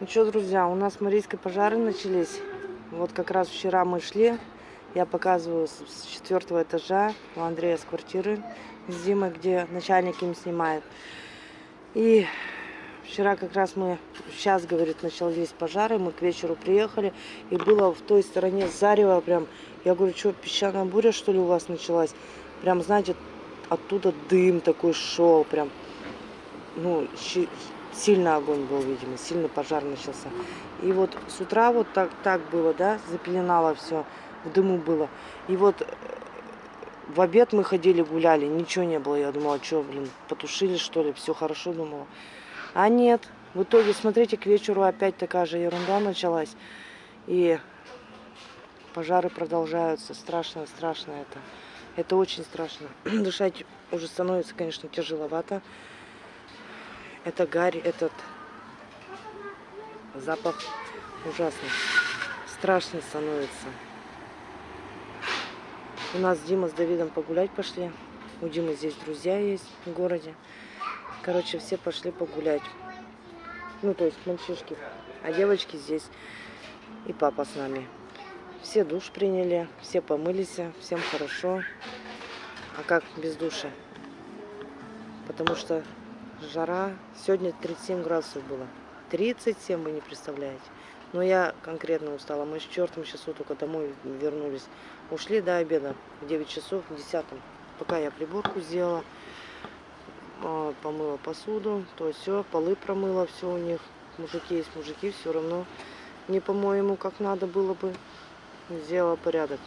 Ну что, друзья, у нас марийские пожары начались. Вот как раз вчера мы шли. Я показываю с четвертого этажа у Андрея с квартиры с Димой, где начальник им снимает. И вчера как раз мы, сейчас, говорит, начались пожары, мы к вечеру приехали, и было в той стороне зарево прям. Я говорю, что, песчаная буря, что ли, у вас началась? Прям, знаете, оттуда дым такой шел, прям, ну, сильно огонь был, видимо, сильно пожар начался. И вот с утра вот так, так было, да, запеленало все, в дыму было. И вот э, в обед мы ходили, гуляли, ничего не было. Я думала, что, блин, потушили, что ли, все хорошо, думала. А нет, в итоге, смотрите, к вечеру опять такая же ерунда началась. И пожары продолжаются. Страшно, страшно это. Это очень страшно. Дышать уже становится, конечно, тяжеловато. Это гарь, этот запах ужасный. Страшно становится. У нас Дима с Давидом погулять пошли. У Димы здесь друзья есть в городе. Короче, все пошли погулять. Ну, то есть мальчишки. А девочки здесь. И папа с нами. Все душ приняли, все помылись, всем хорошо. А как без душа? Потому что жара. Сегодня 37 градусов было. 37, вы не представляете. Но я конкретно устала. Мы с чертом часу только домой вернулись. Ушли до обеда в 9 часов, в 10. Пока я приборку сделала, а, помыла посуду, то все, полы промыла, все у них. Мужики есть мужики, все равно не по-моему, как надо было бы. Сделала порядок.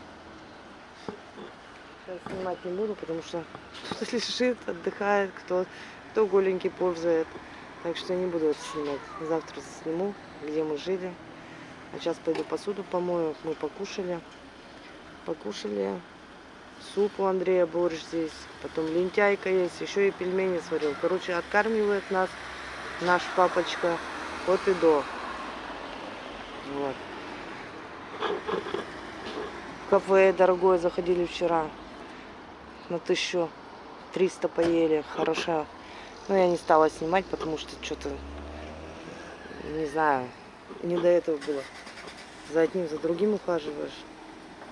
Сейчас снимать не буду, потому что кто-то лежит, отдыхает, кто кто голенький ползает. Так что не буду это снимать. Завтра сниму, где мы жили. А сейчас пойду посуду помою. Мы покушали. Покушали. Суп у Андрея борщ здесь. Потом лентяйка есть. Еще и пельмени сварил. Короче, откармливает нас наш папочка от и до. Вот. Кафе дорогое заходили вчера. На тысячу триста поели. Хорошо. Но я не стала снимать, потому что что-то, не знаю, не до этого было. За одним, за другим ухаживаешь.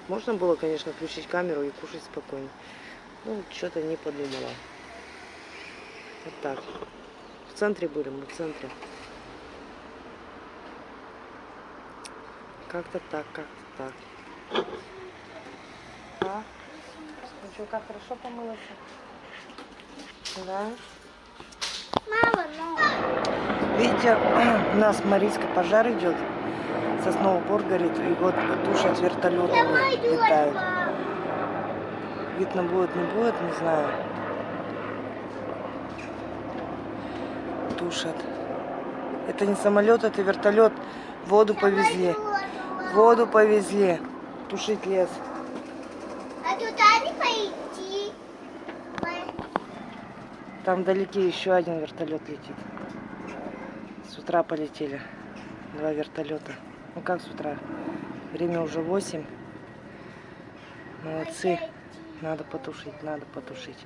Можно было, конечно, включить камеру и кушать спокойно. Ну, что-то не подумала. Вот так. В центре были, мы в центре. Как-то так, как-то так. А? Ну что, как хорошо помылась? Да? Видите, у нас Марийский пожар идет. Сосновый бор горит, и вот тушат вертолетами летают. Видно будет, не будет, не знаю. Тушат. Это не самолет, это вертолет. Воду повезли. Воду повезли. Тушить лес. Там вдалеке еще один вертолет летит. С утра полетели два вертолета. Ну как с утра? Время уже 8. Молодцы. Надо потушить, надо потушить.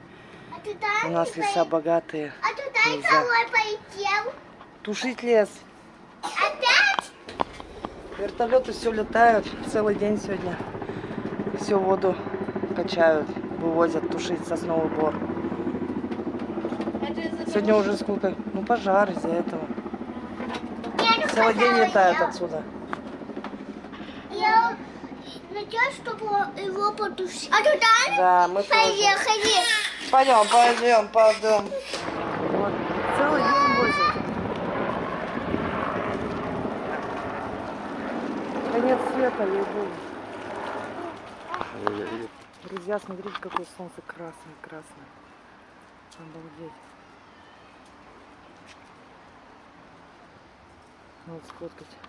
У нас леса богатые. А туда Нельзя. полетел. Тушить лес. Опять? Вертолеты все летают целый день сегодня. Все воду качают, вывозят тушить сосновый бор. Сегодня уже сколько? Ну, пожар из-за этого. Целый день летают отсюда. Я надеюсь, чтобы его потушить. А туда? Да, мы Поехали. Пойдем, пойдем, пойдем. Вот. Целый день возят. Конец света, ей-богу. Друзья, смотрите, какое солнце красное, красное. Обалдеть. Вот сфоткать.